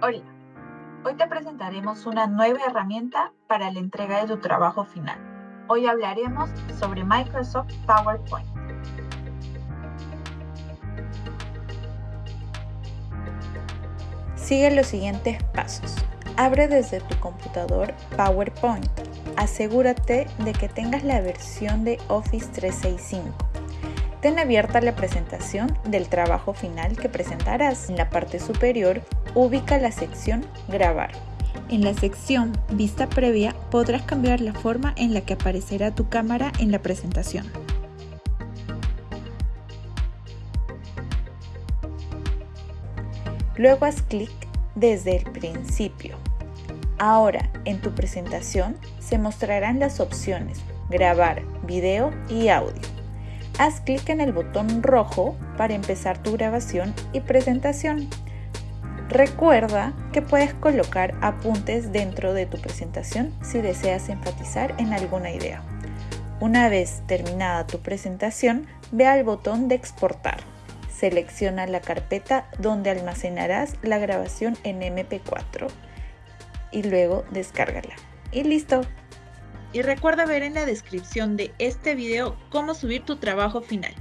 Hola, hoy te presentaremos una nueva herramienta para la entrega de tu trabajo final. Hoy hablaremos sobre Microsoft PowerPoint. Sigue los siguientes pasos. Abre desde tu computador PowerPoint. Asegúrate de que tengas la versión de Office 365. Ten abierta la presentación del trabajo final que presentarás. En la parte superior, ubica la sección Grabar. En la sección Vista previa podrás cambiar la forma en la que aparecerá tu cámara en la presentación. Luego haz clic desde el principio. Ahora, en tu presentación se mostrarán las opciones Grabar, Video y Audio. Haz clic en el botón rojo para empezar tu grabación y presentación. Recuerda que puedes colocar apuntes dentro de tu presentación si deseas enfatizar en alguna idea. Una vez terminada tu presentación, ve al botón de exportar. Selecciona la carpeta donde almacenarás la grabación en MP4 y luego descárgala. Y listo. Y recuerda ver en la descripción de este video cómo subir tu trabajo final.